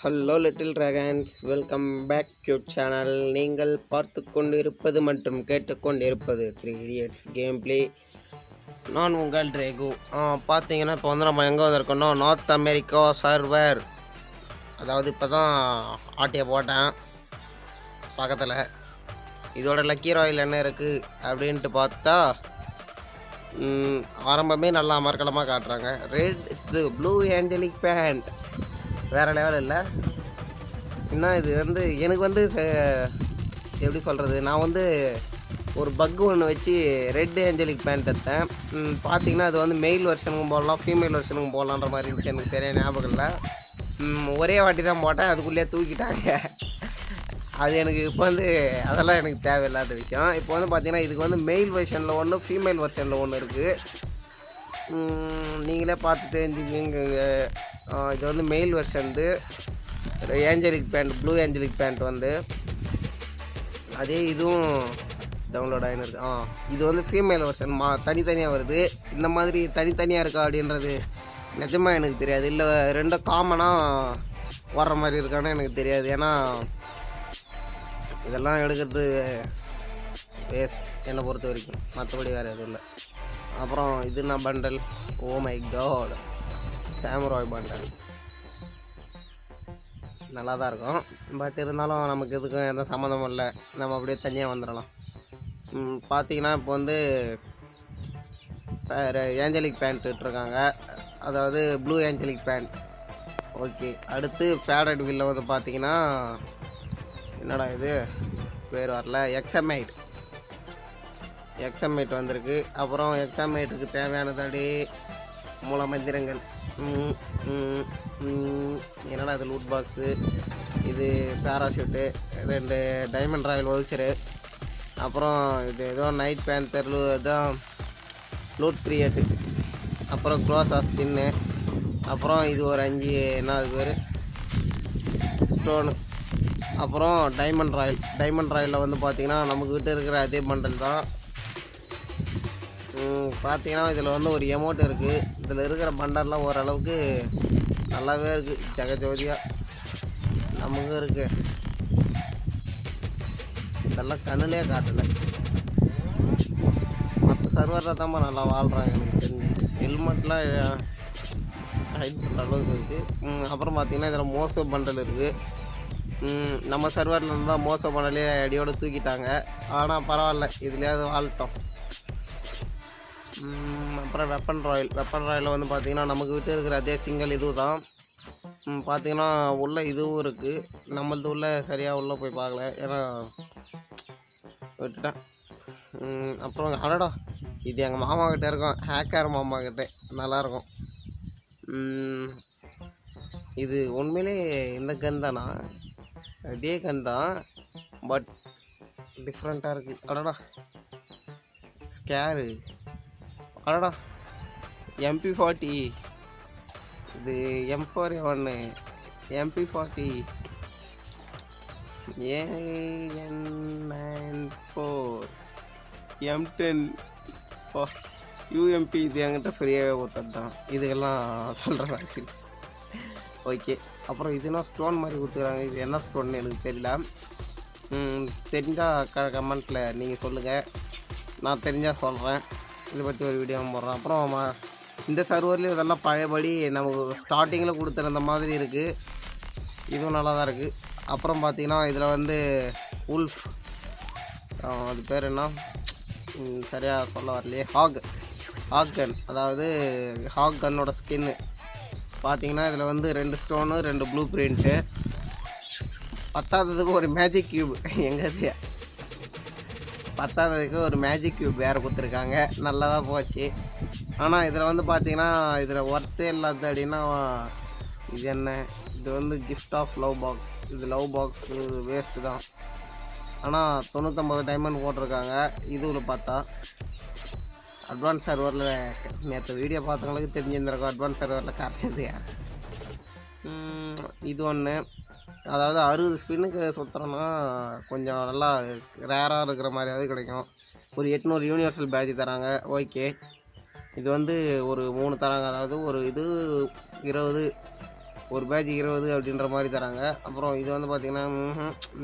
Hello little dragons welcome back you channel நீங்கள் பார்த்து கொண்டிருப்பது மற்றும் கேட்டுக்கொண்டிருப்பது த்ரீ இடியட்ஸ் கேம் பிளே நான் உங்கள் ட்ரேகு பார்த்தீங்கன்னா இப்போ வந்து நம்ம எங்கே வந்திருக்கோம்னா நார்த் அமெரிக்கா சர்வர் அதாவது இப்போ தான் ஆட்டியை போட்டேன். பக்கத்தில். இதோட லக்கி ராயில் என்ன இருக்குது அப்படின்ட்டு பார்த்தா ஆரம்பமே நல்லா அமர்க்கலமாக காட்டுறாங்க. ரெட் இது ப்ளூ ஏஞ்சலிக் பேண்ட் வேறு லெவல் இல்லை. என்ன இது வந்து எனக்கு வந்து எப்படி சொல்கிறது நான் வந்து ஒரு பக் ஒன்று வச்சு ரெட் ஏஞ்சலிக் பேண்ட் எடுத்தேன். பார்த்தீங்கன்னா அது வந்து மெயில் வெர்ஷனுக்கும் போடலாம் ஃபீமேல் வெர்ஷனுக்கும் போடலான்ற மாதிரி இருந்துச்சு எனக்கு தெரிய ஞாபகம் இல்லை. ஒரே வாட்டி தான் போட்டேன் அதுக்குள்ளேயே தூக்கிட்டாங்க. அது எனக்கு இப்போ வந்து அதெல்லாம் எனக்கு தேவையில்லாத விஷயம். இப்போ வந்து பார்த்தீங்கன்னா இதுக்கு வந்து மெயில் வெர்ஷனில் ஒன்று ஃபீமேல் வெர்ஷனில் ஒன்று இருக்குது நீங்களே பார்த்து தெரிஞ்சுக்கிங்க இது வந்து male version angelic band blue angelic band வந்து. அதே இதுவும் டவுன்லோட் ஆகினிருக்கு ஆ இது வந்து ஃபீமேல் வெர்ஷன் மா தனித்தனியாக வருது. இந்த மாதிரி தனித்தனியாக இருக்கா அப்படின்றது நிஜமாக எனக்கு தெரியாது. இல்லை ரெண்டும் காமனாக வர்ற மாதிரி இருக்கான்னு எனக்கு தெரியாது. ஏன்னா இதெல்லாம் எடுக்கிறது வேஸ்ட் என்னை பொறுத்த வரைக்கும். மற்றபடி வேறு எதுவும் இல்லை. அப்புறம் இது நான் bundle oh my god samurai bundle நல்லா தான் இருக்கும். பட் இருந்தாலும் நமக்கு இதுக்கும் எந்த சம்மந்தமும் இல்லை. நம்ம அப்படியே தனியாக வந்துடலாம். பார்த்திங்கன்னா பார்த்தீங்கன்னா இப்போ வந்து ஏஞ்சலிக் பேண்ட் விட்டுருக்காங்க. அதாவது ப்ளூ ஏஞ்சலிக் பேண்ட் ஓகே அடுத்து ஃபேடட் வில்ல வந்து பார்த்தீங்கன்னா என்னடா இது? பேர் வரல. எக்ஸமைட் எக்ஸமைட் வந்திருக்கு. அப்புறம் எக்ஸமைட்டுக்கு தேவையானது அப்படியே மூலமந்திரங்கள். என்னடா இது லூட் பாக்ஸு இது பேராஷூட்டு ரெண்டு டைமண்ட் ராயல் வவுச்சரு அப்புறம் இது ஏதோ நைட் பேந்தர் இதான் லூட் கிரியேட்டு அப்புறம் க்ரோஸா ஸ்கின்னு அப்புறம் இது ஒரு அஞ்சு என்ன அது பேர்? ஸ்டோனு அப்புறம் டைமண்ட் ராயல் டைமண்ட் ராயலில் வந்து பார்த்தீங்கன்னா நம்மக்கிட்ட இருக்கிற அதே மண்டல் தான். பார்த்தீங்கன்னா இதில் வந்து ஒரு எமௌண்ட் இருக்குது இதில் இருக்கிற பண்டர்லாம் ஓரளவுக்கு நல்லாவே இருக்குது ஜெகஜோதியாக நமக்கும் இருக்குது இதெல்லாம் கண்ணுலேயே காட்டலை. மற்ற சர்வரில் தான் நல்லா வாழ்கிறாங்க எனக்கு தெரிஞ்சு. ஹெல்மெட்லாம் ஹைட் பண்ணுற அளவுக்கு இருக்குது அப்புறம் பார்த்திங்கன்னா இதில் மோசோ பண்டல் இருக்குது நம்ம சர்வரில் இருந்தால் மோசம் பண்டலே அடியோடு தூக்கிட்டாங்க. ஆனால் பரவாயில்ல இதுலேயாவது வாழ்த்தோம். அப்புறம் வெப்பன் ராயல் வெப்பன் ராயலில் வந்து பார்த்திங்கன்னா நமக்கு விட்டு இருக்கிற அதே சிங்கிள் இது தான் பார்த்திங்கன்னா உள்ள இதுவும் இருக்குது நம்மளது உள்ள சரியாக உள்ளே போய் பார்க்கல. ஏன்னா விட்டுட்டேன். அப்புறம் அடடா இது எங்கள் மாமா கிட்டே இருக்கும். ஹேக்கர் மாமா கிட்டே. நல்லாயிருக்கும். இது உண்மையிலே இந்த கன் தானா? அதே கன் தான். பட் டிஃப்ரெண்ட்டாக இருக்குது அடடா ஸ்கேரு அடடா. எம்பி ஃபார்ட்டி இது எம் ஃபோர் ஒன்று MP forty AN nine four M ten UMP இது என்கிட்ட ஃப்ரீயாகவே கொடுத்தது தான் இதுக்கெல்லாம் சொல்கிற மாதிரி ஓகே அப்புறம் இது என்ன ஸ்டோன் மாதிரி கொடுத்துக்கிறாங்க? இது என்ன ஸ்டோன்னு எனக்கு தெரியல. தெரிஞ்சால் க கமெண்ட்டில் நீங்கள் சொல்லுங்கள் நான் தெரிஞ்சால் சொல்கிறேன் இதை பற்றி ஒரு வீடியோ போடுறோம். அப்புறம் இந்த சர்வர்லேயும் இதெல்லாம் பழையபடி நமக்கு ஸ்டார்டிங்கில் கொடுத்துருந்த மாதிரி இருக்குது இதுவும் நல்லா தான் இருக்குது அப்புறம் பார்த்தீங்கன்னா இதில் வந்து உல்ஃப் அது பேர் என்ன? சரியாக சொல்ல வரலையே. ஹாக் ஹாக் கன் அதாவது ஹாக் கன்னோட ஸ்கின்னு பார்த்தீங்கன்னா இதில் வந்து ரெண்டு ஸ்டோனு ரெண்டு ப்ளூ பிரிண்ட்டு பத்தாததுக்கு ஒரு மேஜிக் கியூப் எங்கே பத்தாததுக்கு ஒரு மேஜிக் கியூப் வேறு கொடுத்துருக்காங்க. நல்லா தான் போச்சு. ஆனால் இதில் வந்து பார்த்தீங்கன்னா இதில் ஒர்த்தே இல்லாத அப்படின்னா இது என்ன? இது வந்து கிஃப்ட் ஆஃப் லவ் பாக்ஸ் இது லவ் பாக்ஸ் வேஸ்ட்டு தான். ஆனால் தொண்ணூற்றம்பது டைமண்ட் போட்டிருக்காங்க. இதுவில் பார்த்தா. அட்வான்ஸ் சர்வரில் நேற்று வீடியோ பார்த்தவங்களுக்கு தெரிஞ்சிருந்திருக்கும். அட்வான்ஸ் சர்வரில் கரைச்சது இது ஒன்று அதாவது அறுபது ஸ்பின்னுக்கு சுற்றுறோன்னா கொஞ்சம் நல்லா ரேராக இருக்கிற மாதிரியாவது கிடைக்கும். ஒரு எட்நூறு யூனிவர்சல் பேட்ச் தராங்க. ஓகே இது வந்து ஒரு மூணு தராங்க. அதாவது ஒரு இது இருபது ஒரு பேட்ச் இருபது அப்படின்ற மாதிரி தராங்க. அப்புறம் இது வந்து பார்த்திங்கன்னா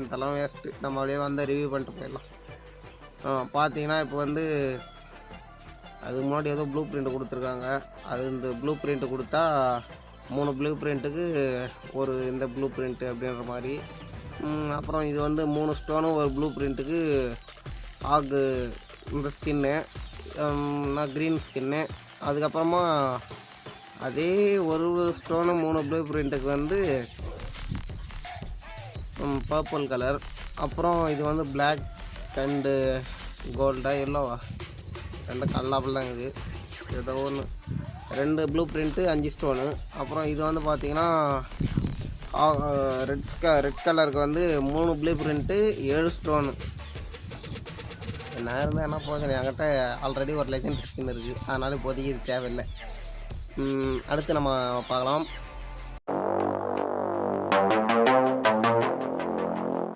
இதெல்லாம் வேஸ்ட்டு நம்ம அப்படியே வந்து ரிவ்யூ பண்ணிட்டு போயிடலாம். பார்த்தீங்கன்னா இப்போ வந்து அதுக்கு முன்னாடி ஏதோ ப்ளூ பிரிண்ட் கொடுத்துருக்காங்க. அது இந்த ப்ளூ பிரிண்ட் கொடுத்தா மூணு ப்ளூ பிரிண்ட்டுக்கு ஒரு இந்த ப்ளூ பிரிண்ட்டு அப்படின்ற மாதிரி. அப்புறம் இது வந்து மூணு ஸ்டோனும் ஒரு ப்ளூ பிரிண்ட்டுக்கு ஆகு இந்த ஸ்கின்னு நான் க்ரீன் ஸ்கின்னு அதுக்கப்புறமா அதே ஒரு ஸ்டோனு மூணு ப்ளூ பிரிண்ட்டுக்கு வந்து பர்பிள் கலர் அப்புறம் இது வந்து பிளாக் அண்டு கோல்டாக எல்லோவா ரெண்டு கல்லாப்பில் தான் இது. ஏதோ ஒன்று ரெண்டு ப்ளூ பிரிண்ட்டு அஞ்சு ஸ்டோனு. அப்புறம் இது வந்து பார்த்தீங்கன்னா ரெட் ஸ்க ரெட் கலருக்கு வந்து மூணு ப்ளூ பிரிண்ட்டு ஏழு ஸ்டோனு. என்ன இருந்தால் என்ன போகிறேன் என்கிட்ட ஆல்ரெடி ஒரு லெஜண்ட் ஸ்கின் இருக்குது அதனால் இப்போதைக்கு இது தேவையில்லை. அடுத்து நம்ம பார்க்கலாம்.